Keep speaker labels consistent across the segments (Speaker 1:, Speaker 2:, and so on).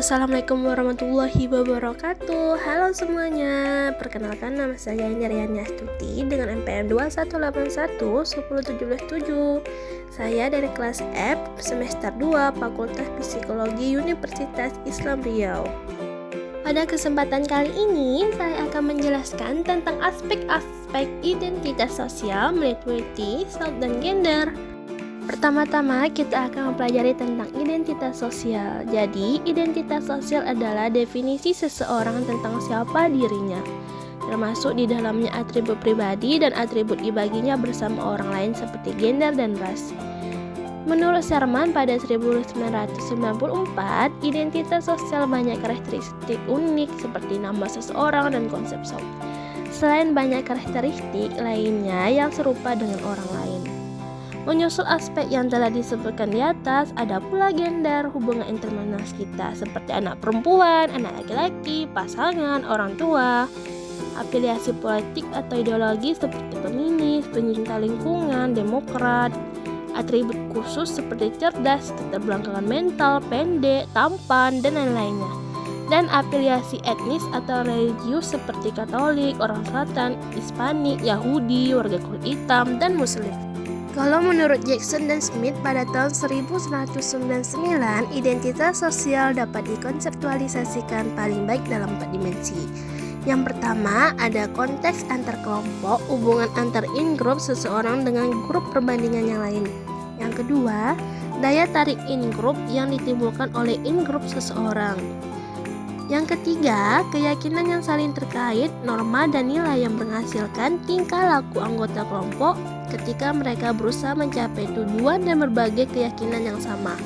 Speaker 1: Assalamualaikum warahmatullahi wabarakatuh. Halo semuanya. Perkenalkan nama saya Indriani Astuti Dengan MPN 2181 10177 Saya dari kelas F Semester 2 Fakultas Psikologi Universitas Islam Riau. Pada kesempatan kali ini, saya akan menjelaskan tentang aspek-aspek identitas sosial meliputi self dan gender. Pertama-tama kita akan mempelajari tentang identitas sosial. Jadi, identitas sosial adalah definisi seseorang tentang siapa dirinya, termasuk di dalamnya atribut pribadi dan atribut dibaginya bersama orang lain seperti gender dan ras. Menurut Sherman pada 1994, identitas sosial banyak karakteristik unik seperti nama seseorang dan konsep soft. Selain banyak karakteristik lainnya yang serupa dengan orang lain. Menyusul aspek yang telah disebutkan di atas, ada pula gender hubungan internal kita seperti anak perempuan, anak laki-laki, pasangan, orang tua, afiliasi politik atau ideologi seperti feminis, pencinta lingkungan, demokrat, atribut khusus seperti cerdas, keterbelakangan mental, pendek, tampan, dan lain-lainnya. Dan afiliasi etnis atau religius seperti Katolik, orang Selatan, Hispanik, Yahudi, warga kulit hitam, dan Muslim. Kalau menurut Jackson dan Smith pada tahun 1999, identitas sosial dapat dikonseptualisasikan paling baik dalam empat dimensi. Yang pertama, ada konteks antar kelompok, hubungan antar in-group seseorang dengan grup perbandingan yang lain. Yang kedua, daya tarik in-group yang ditimbulkan oleh in-group seseorang. Yang ketiga, keyakinan yang saling terkait, norma dan nilai yang menghasilkan tingkah laku anggota kelompok ketika mereka berusaha mencapai tujuan dan berbagai keyakinan yang sama.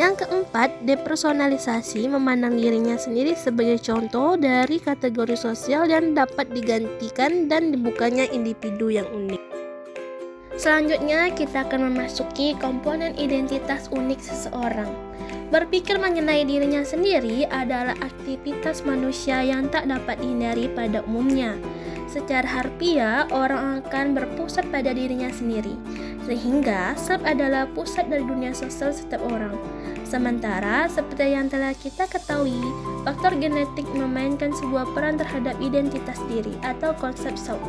Speaker 1: Yang keempat, depersonalisasi memandang dirinya sendiri sebagai contoh dari kategori sosial yang dapat digantikan dan dibukanya individu yang unik. Selanjutnya, kita akan memasuki komponen identitas unik seseorang. Berpikir mengenai dirinya sendiri adalah aktivitas manusia yang tak dapat dihindari pada umumnya. Secara harfiah, orang akan berpusat pada dirinya sendiri, sehingga self adalah pusat dari dunia sosial setiap orang. Sementara, seperti yang telah kita ketahui, faktor genetik memainkan sebuah peran terhadap identitas diri atau konsep self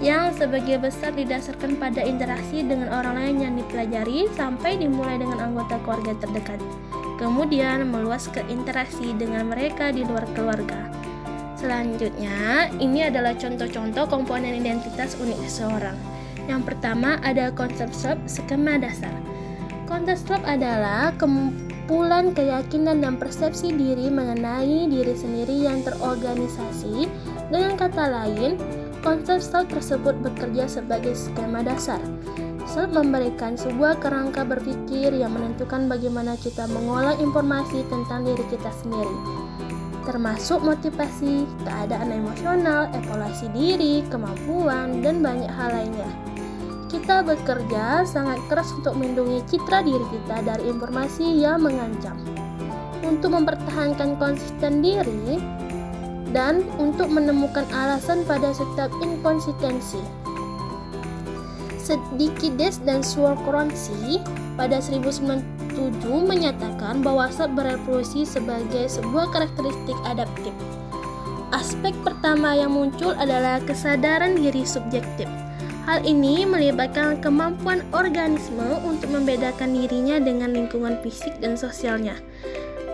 Speaker 1: yang sebagai besar didasarkan pada interaksi dengan orang lain yang dipelajari sampai dimulai dengan anggota keluarga terdekat. Kemudian meluas ke interaksi dengan mereka di luar keluarga. Selanjutnya, ini adalah contoh-contoh komponen identitas unik seseorang. Yang pertama ada konsep self skema dasar. Konsep self adalah kumpulan keyakinan dan persepsi diri mengenai diri sendiri yang terorganisasi. Dengan kata lain, konsep self tersebut bekerja sebagai skema dasar. Self memberikan sebuah kerangka berpikir yang menentukan bagaimana kita mengolah informasi tentang diri kita sendiri termasuk motivasi, keadaan emosional, evaluasi diri, kemampuan, dan banyak hal lainnya. Kita bekerja sangat keras untuk melindungi citra diri kita dari informasi yang mengancam. Untuk mempertahankan konsisten diri dan untuk menemukan alasan pada setiap inkonsistensi. Sedikides dan Swarkronsi pada 19 7 menyatakan bahwa sel berevolusi sebagai sebuah karakteristik adaptif. Aspek pertama yang muncul adalah kesadaran diri subjektif. Hal ini melibatkan kemampuan organisme untuk membedakan dirinya dengan lingkungan fisik dan sosialnya.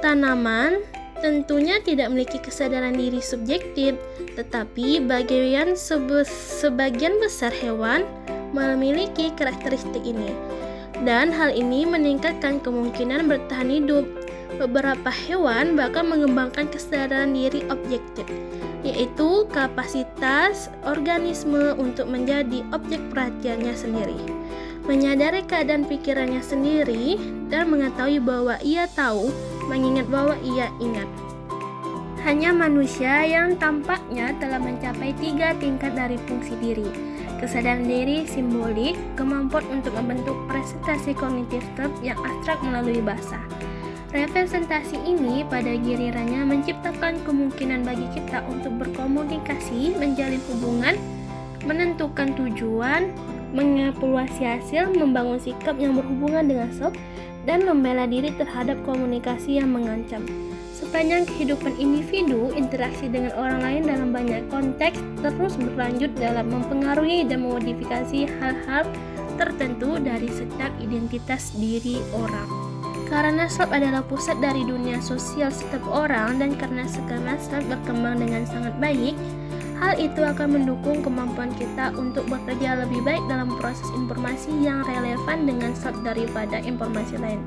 Speaker 1: Tanaman tentunya tidak memiliki kesadaran diri subjektif, tetapi bagian sebagian besar hewan memiliki karakteristik ini dan hal ini meningkatkan kemungkinan bertahan hidup. Beberapa hewan bahkan mengembangkan kesadaran diri objektif, yaitu kapasitas organisme untuk menjadi objek perhatiannya sendiri, menyadari keadaan pikirannya sendiri, dan mengetahui bahwa ia tahu, mengingat bahwa ia ingat. Hanya manusia yang tampaknya telah mencapai tiga tingkat dari fungsi diri, kesadaran diri simbolik, kemampuan untuk membentuk presentasi kognitif term yang abstrak melalui bahasa. Representasi ini pada gilirannya menciptakan kemungkinan bagi kita untuk berkomunikasi, menjalin hubungan, menentukan tujuan, mengevaluasi hasil, membangun sikap yang berhubungan dengan self, dan membela diri terhadap komunikasi yang mengancam. Sepanjang kehidupan individu, interaksi dengan orang lain dalam banyak konteks terus berlanjut dalam mempengaruhi dan memodifikasi hal-hal tertentu dari setiap identitas diri orang. Karena self adalah pusat dari dunia sosial setiap orang dan karena sekarang self berkembang dengan sangat baik, Hal itu akan mendukung kemampuan kita untuk bekerja lebih baik dalam proses informasi yang relevan dengan self daripada informasi lain.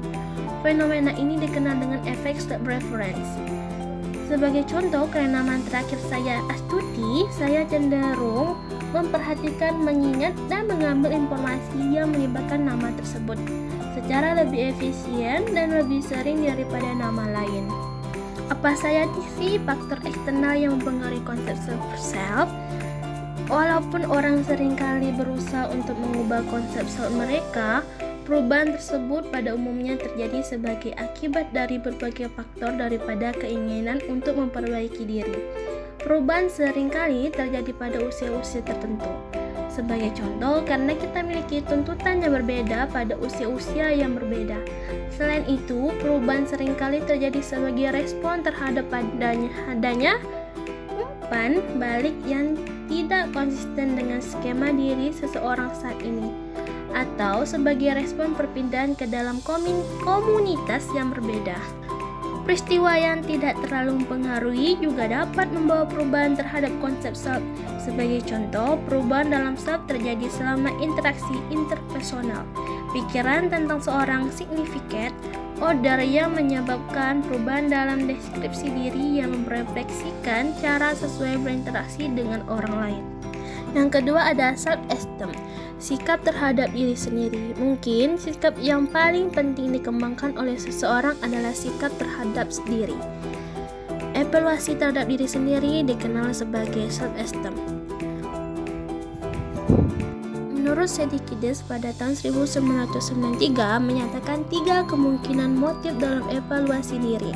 Speaker 1: Fenomena ini dikenal dengan efek self reference. Sebagai contoh, karena nama terakhir saya Astuti, saya cenderung memperhatikan, mengingat, dan mengambil informasi yang melibatkan nama tersebut secara lebih efisien dan lebih sering daripada nama lain. Apa saya sih faktor eksternal yang mempengaruhi konsep self? Walaupun orang sering kali berusaha untuk mengubah konsep self mereka, perubahan tersebut pada umumnya terjadi sebagai akibat dari berbagai faktor daripada keinginan untuk memperbaiki diri. Perubahan sering kali terjadi pada usia-usia tertentu. Sebagai contoh, karena kita memiliki tuntutan yang berbeda pada usia-usia yang berbeda. Selain itu, perubahan sering kali terjadi sebagai respon terhadap adanya, adanya umpan balik yang tidak konsisten dengan skema diri seseorang saat ini atau sebagai respon perpindahan ke dalam komunitas yang berbeda. Peristiwa yang tidak terlalu mempengaruhi juga dapat membawa perubahan terhadap konsep self. Sebagai contoh, perubahan dalam self terjadi selama interaksi interpersonal. Pikiran tentang seorang signifikat order yang menyebabkan perubahan dalam deskripsi diri yang merefleksikan cara sesuai berinteraksi dengan orang lain. Yang kedua ada self-esteem sikap terhadap diri sendiri. Mungkin sikap yang paling penting dikembangkan oleh seseorang adalah sikap terhadap diri. Evaluasi terhadap diri sendiri dikenal sebagai self-esteem. Menurut Sedikides pada tahun 1993 menyatakan tiga kemungkinan motif dalam evaluasi diri.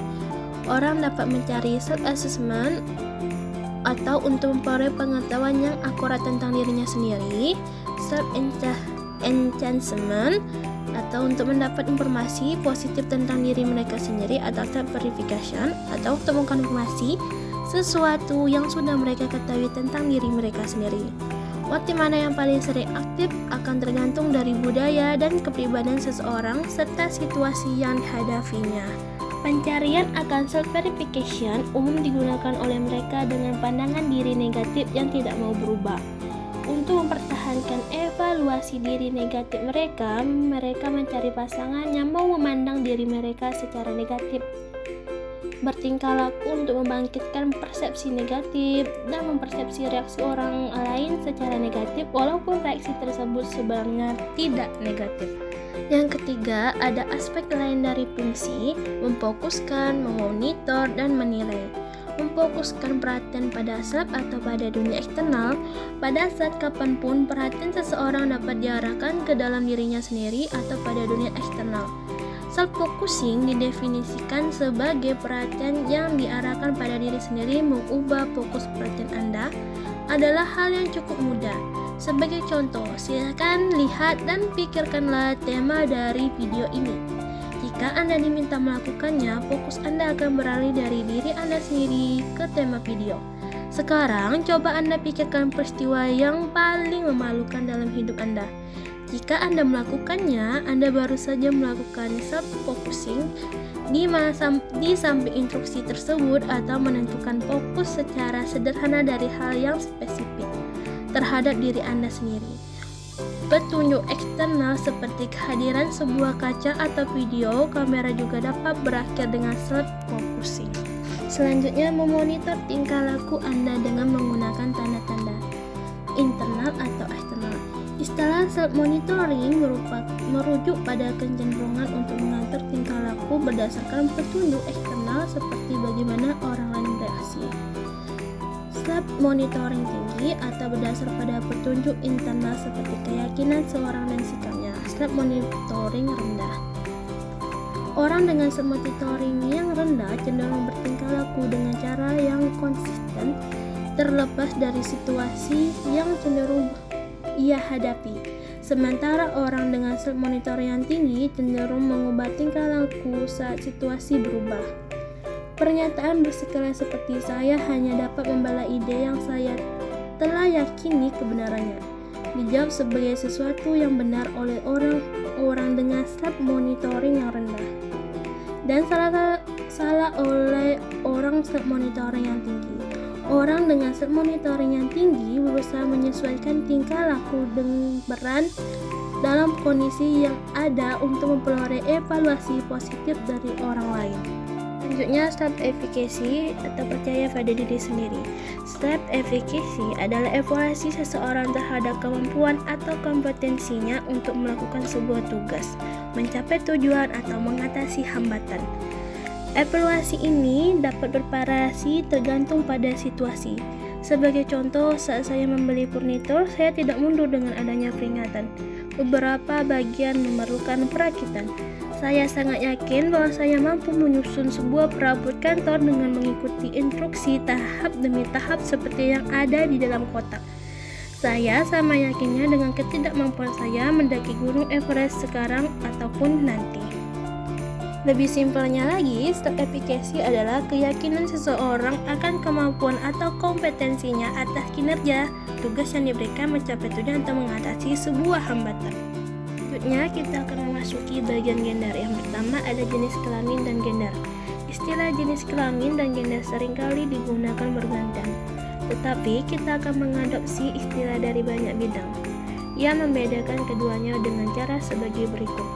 Speaker 1: Orang dapat mencari self-assessment atau untuk memperoleh pengetahuan yang akurat tentang dirinya sendiri, self enhancement atau untuk mendapat informasi positif tentang diri mereka sendiri atau self verification atau untuk mengkonfirmasi sesuatu yang sudah mereka ketahui tentang diri mereka sendiri. Motif mana yang paling sering aktif akan tergantung dari budaya dan kepribadian seseorang serta situasi yang dihadapinya. Pencarian akan self-verification umum digunakan oleh mereka dengan pandangan diri negatif yang tidak mau berubah. Untuk mempertahankan evaluasi diri negatif mereka, mereka mencari pasangan yang mau memandang diri mereka secara negatif. Bertingkah laku untuk membangkitkan persepsi negatif dan mempersepsi reaksi orang lain secara negatif walaupun reaksi tersebut sebenarnya tidak negatif. Yang ketiga, ada aspek lain dari fungsi, memfokuskan, memonitor, dan menilai. Memfokuskan perhatian pada self atau pada dunia eksternal, pada saat kapan pun perhatian seseorang dapat diarahkan ke dalam dirinya sendiri atau pada dunia eksternal. Self-focusing didefinisikan sebagai perhatian yang diarahkan pada diri sendiri mengubah fokus perhatian Anda adalah hal yang cukup mudah sebagai contoh, silakan lihat dan pikirkanlah tema dari video ini. Jika Anda diminta melakukannya, fokus Anda akan beralih dari diri Anda sendiri ke tema video. Sekarang, coba Anda pikirkan peristiwa yang paling memalukan dalam hidup Anda. Jika Anda melakukannya, Anda baru saja melakukan self-focusing di, di samping instruksi tersebut atau menentukan fokus secara sederhana dari hal yang spesifik terhadap diri Anda sendiri. Petunjuk eksternal seperti kehadiran sebuah kaca atau video kamera juga dapat berakhir dengan self-focusing. Selanjutnya, memonitor tingkah laku Anda dengan menggunakan tanda-tanda internal atau eksternal. Istilah self-monitoring merujuk pada kecenderungan untuk mengatur tingkah laku berdasarkan petunjuk eksternal seperti bagaimana orang lain bereaksi. Self-monitoring tinggi atau berdasar pada petunjuk internal seperti keyakinan seorang dan sikapnya. Self-monitoring rendah. Orang dengan self-monitoring yang rendah cenderung bertingkah laku dengan cara yang konsisten terlepas dari situasi yang cenderung ia hadapi. Sementara orang dengan self monitor yang tinggi cenderung mengubah tingkah laku saat situasi berubah. Pernyataan bersekala seperti saya hanya dapat membela ide yang saya telah yakini kebenarannya. Dijawab sebagai sesuatu yang benar oleh orang-orang dengan self monitoring yang rendah. Dan salah salah oleh orang self monitoring yang tinggi. Orang dengan set monitoring yang tinggi berusaha menyesuaikan tingkah laku dengan peran dalam kondisi yang ada untuk memperoleh evaluasi positif dari orang lain. Selanjutnya, step efficacy atau percaya pada diri sendiri. Step efficacy adalah evaluasi seseorang terhadap kemampuan atau kompetensinya untuk melakukan sebuah tugas, mencapai tujuan atau mengatasi hambatan. Evaluasi ini dapat bervariasi tergantung pada situasi. Sebagai contoh, saat saya membeli furnitur, saya tidak mundur dengan adanya peringatan. Beberapa bagian memerlukan perakitan. Saya sangat yakin bahwa saya mampu menyusun sebuah perabot kantor dengan mengikuti instruksi tahap demi tahap seperti yang ada di dalam kotak. Saya sama yakinnya dengan ketidakmampuan saya mendaki gunung Everest sekarang ataupun nanti. Lebih simpelnya lagi, step efficacy adalah keyakinan seseorang akan kemampuan atau kompetensinya atas kinerja tugas yang diberikan mencapai tujuan atau mengatasi sebuah hambatan. Selanjutnya, kita akan memasuki bagian gender. Yang pertama ada jenis kelamin dan gender. Istilah jenis kelamin dan gender sering kali digunakan bergantian, tetapi kita akan mengadopsi istilah dari banyak bidang. Ia membedakan keduanya dengan cara sebagai berikut.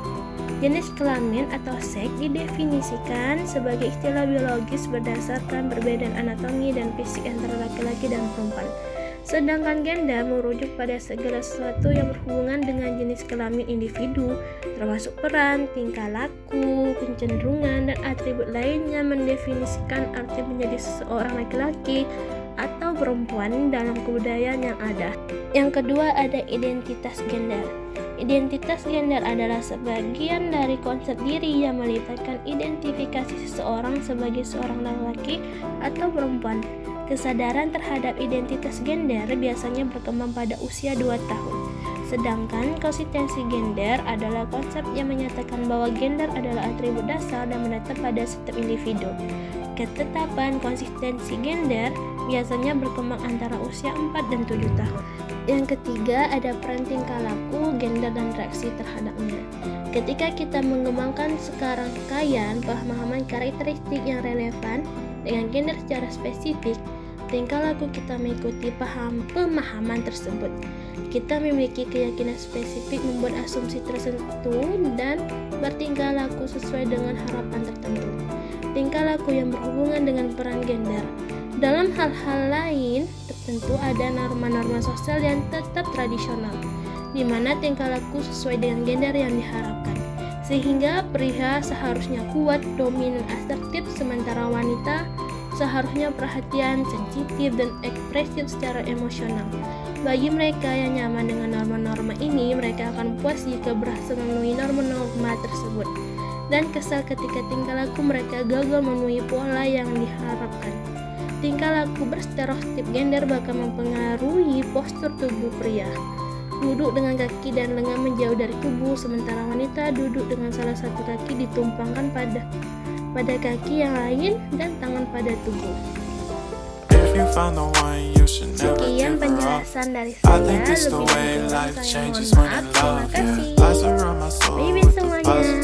Speaker 1: Jenis kelamin atau seks didefinisikan sebagai istilah biologis berdasarkan perbedaan anatomi dan fisik antara laki-laki dan perempuan. Sedangkan gender merujuk pada segala sesuatu yang berhubungan dengan jenis kelamin individu, termasuk peran, tingkah laku, kecenderungan, dan atribut lainnya mendefinisikan arti menjadi seseorang laki-laki atau perempuan dalam kebudayaan yang ada. Yang kedua ada identitas gender. Identitas gender adalah sebagian dari konsep diri yang melibatkan identifikasi seseorang sebagai seorang laki-laki atau perempuan. Kesadaran terhadap identitas gender biasanya berkembang pada usia 2 tahun. Sedangkan konsistensi gender adalah konsep yang menyatakan bahwa gender adalah atribut dasar dan menetap pada setiap individu. Ketetapan konsistensi gender biasanya berkembang antara usia 4 dan 7 tahun. Yang ketiga ada peran tingkah laku, gender, dan reaksi terhadapnya. Ketika kita mengembangkan sekarang kekayaan pemahaman karakteristik yang relevan dengan gender secara spesifik, tingkah laku kita mengikuti paham pemahaman tersebut. Kita memiliki keyakinan spesifik membuat asumsi tertentu dan bertingkah laku sesuai dengan harapan tertentu. Tingkah laku yang berhubungan dengan peran gender dalam hal-hal lain, tertentu ada norma-norma sosial yang tetap tradisional, di mana tingkah laku sesuai dengan gender yang diharapkan. Sehingga pria seharusnya kuat, dominan, asertif, sementara wanita seharusnya perhatian, sensitif, dan ekspresif secara emosional. Bagi mereka yang nyaman dengan norma-norma ini, mereka akan puas jika berhasil memenuhi norma-norma tersebut dan kesal ketika tingkah laku mereka gagal memenuhi pola yang diharapkan. Tingkah laku berstereotip gender bakal mempengaruhi postur tubuh pria. Duduk dengan kaki dan lengan menjauh dari tubuh, sementara wanita duduk dengan salah satu kaki ditumpangkan pada pada kaki yang lain dan tangan pada tubuh. Sekian penjelasan dari saya. Lebih kurang saya mohon maaf. Terima kasih. Baby semuanya.